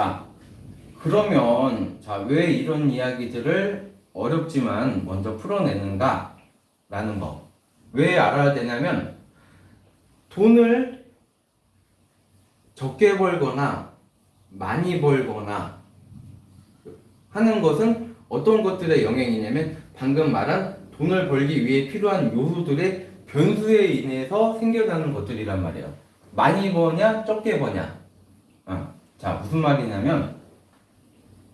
자, 그러면 자, 왜 이런 이야기들을 어렵지만 먼저 풀어내는가? 라는 거. 왜 알아야 되냐면 돈을 적게 벌거나 많이 벌거나 하는 것은 어떤 것들의 영향이냐면 방금 말한 돈을 벌기 위해 필요한 요소들의 변수에 인해서 생겨나는 것들이란 말이에요. 많이 버냐, 적게 버냐. 어. 자, 무슨 말이냐면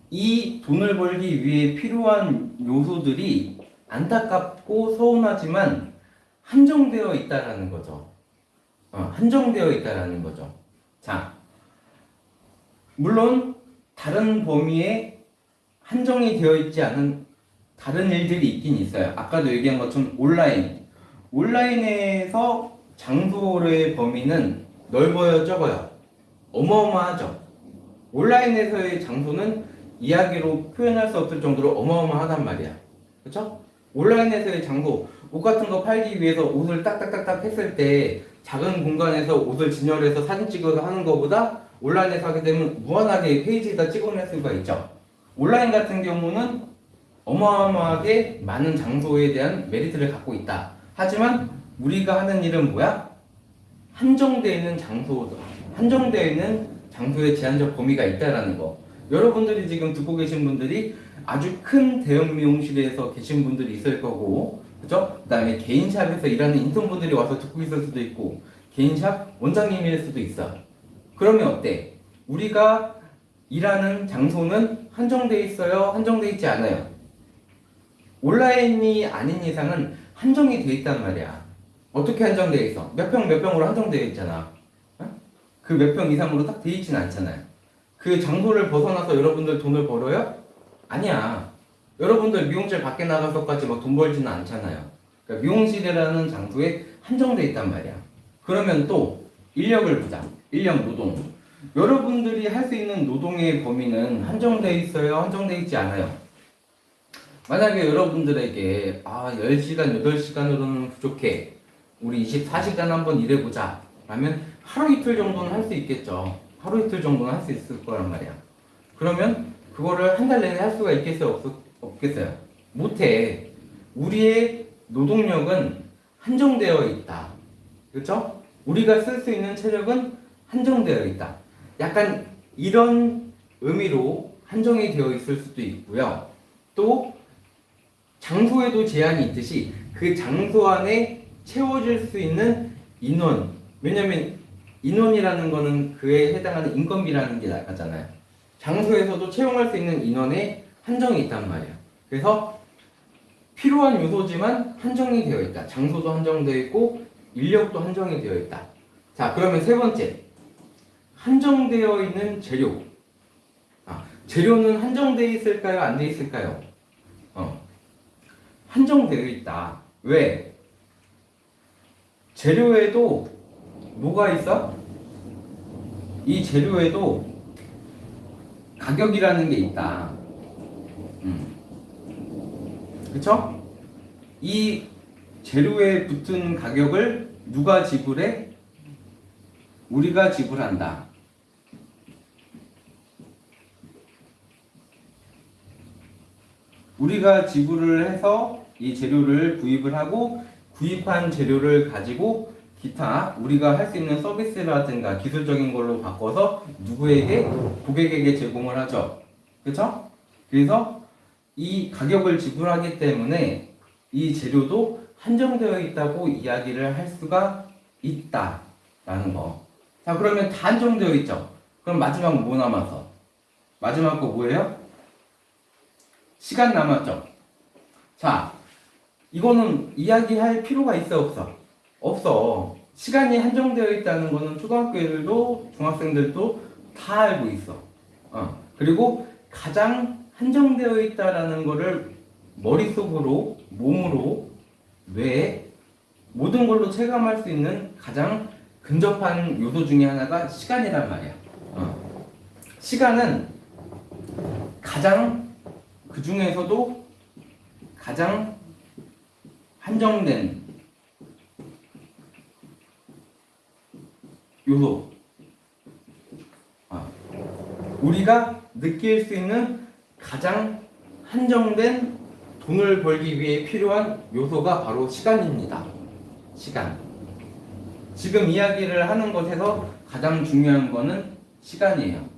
이 돈을 벌기 위해 필요한 요소들이 안타깝고 서운하지만 한정되어 있다라는 거죠. 어, 한정되어 있다라는 거죠. 자, 물론 다른 범위에 한정이 되어 있지 않은 다른 일들이 있긴 있어요. 아까도 얘기한 것처럼 온라인. 온라인에서 장소의 범위는 넓어요, 적어요? 어마어마하죠. 온라인에서의 장소는 이야기로 표현할 수 없을 정도로 어마어마하단 말이야. 그쵸? 온라인에서의 장소, 옷 같은 거 팔기 위해서 옷을 딱딱딱딱 했을 때 작은 공간에서 옷을 진열해서 사진 찍어서 하는 것보다 온라인에서 하게 되면 무한하게 페이지에다 찍어낼 수가 있죠. 온라인 같은 경우는 어마어마하게 많은 장소에 대한 메리트를 갖고 있다. 하지만 우리가 하는 일은 뭐야? 한정되어 있는 장소, 한정되어 있는 장소에 제한적 범위가 있다라는 거. 여러분들이 지금 듣고 계신 분들이 아주 큰 대형 미용실에서 계신 분들이 있을 거고, 그죠? 그 다음에 개인샵에서 일하는 인턴분들이 와서 듣고 있을 수도 있고, 개인샵 원장님일 수도 있어. 그러면 어때? 우리가 일하는 장소는 한정돼 있어요? 한정돼 있지 않아요? 온라인이 아닌 이상은 한정이 돼 있단 말이야. 어떻게 한정돼 있어? 몇 평 몇 평으로 한정되어 있잖아. 그 몇 평 이상으로 딱 돼 있진 않잖아요. 그 장소를 벗어나서 여러분들 돈을 벌어요? 아니야. 여러분들 미용실 밖에 나가서까지 막 돈 벌지는 않잖아요. 그러니까 미용실이라는 장소에 한정돼 있단 말이야. 그러면 또 인력을 보자. 인력 노동. 여러분들이 할 수 있는 노동의 범위는 한정돼 있어요? 한정돼 있지 않아요? 만약에 여러분들에게 아 10시간, 8시간으로는 부족해. 우리 24시간 한번 일해보자. 라면 하루 이틀 정도는 할 수 있겠죠. 하루 이틀 정도는 할 수 있을 거란 말이야. 그러면 그거를 한 달 내내 할 수가 있겠어요? 없, 없겠어요? 못해. 우리의 노동력은 한정되어 있다. 그렇죠? 우리가 쓸 수 있는 체력은 한정되어 있다. 약간 이런 의미로 한정이 되어 있을 수도 있고요. 또 장소에도 제한이 있듯이 그 장소 안에 채워질 수 있는 인원 왜냐면 인원이라는 거는 그에 해당하는 인건비라는 게 나가잖아요. 장소에서도 채용할 수 있는 인원에 한정이 있단 말이에요. 그래서 필요한 요소지만 한정이 되어 있다. 장소도 한정되어 있고 인력도 한정이 되어 있다. 자, 그러면 세 번째. 한정되어 있는 재료. 아, 재료는 한정되어 있을까요? 안 되어 있을까요? 어. 한정되어 있다. 왜? 재료에도 뭐가 있어? 이 재료에도 가격이라는 게 있다. 음. 그쵸? 이 재료에 붙은 가격을 누가 지불해? 우리가 지불한다. 우리가 지불을 해서 이 재료를 구입을 하고 구입한 재료를 가지고 기타 우리가 할 수 있는 서비스라든가 기술적인 걸로 바꿔서 누구에게 고객에게 제공을 하죠. 그렇죠? 그래서 이 가격을 지불하기 때문에 이 재료도 한정되어 있다고 이야기를 할 수가 있다라는 거. 자 그러면 다 한정되어 있죠. 그럼 마지막 뭐 남았어? 마지막 거 뭐예요? 시간 남았죠. 자 이거는 이야기할 필요가 있어 없어? 없어. 시간이 한정되어 있다는 거는 초등학교 애들도 중학생들도 다 알고 있어. 어. 그리고 가장 한정되어 있다라는 거를 머릿속으로, 몸으로, 뇌에 모든 걸로 체감할 수 있는 가장 근접한 요소 중에 하나가 시간이란 말이야. 어. 시간은 가장 그 중에서도 가장 한정된 요소. 아. 우리가 느낄 수 있는 가장 한정된 돈을 벌기 위해 필요한 요소가 바로 시간입니다. 시간. 지금 이야기를 하는 것에서 가장 중요한 거는 시간이에요.